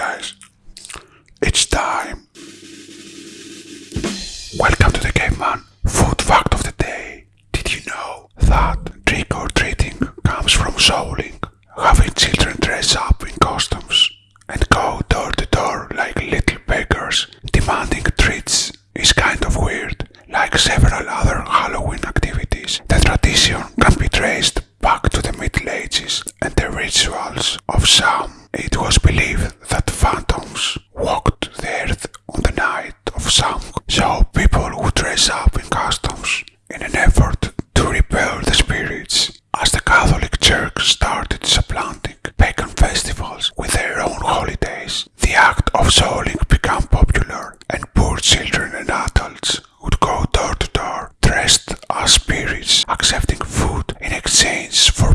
guys. Samhain, so people would dress up in costumes in an effort to repel the spirits. As the Catholic Church started supplanting pagan festivals with their own holidays, the act of souling became popular, and poor children and adults would go door to door dressed as spirits, accepting food in exchange for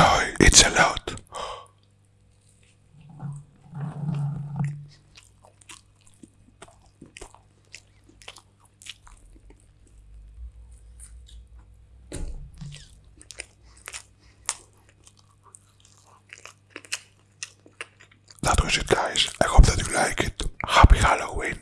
Zach it's a lot. That was it guys. I hope that you like it. Happy Halloween.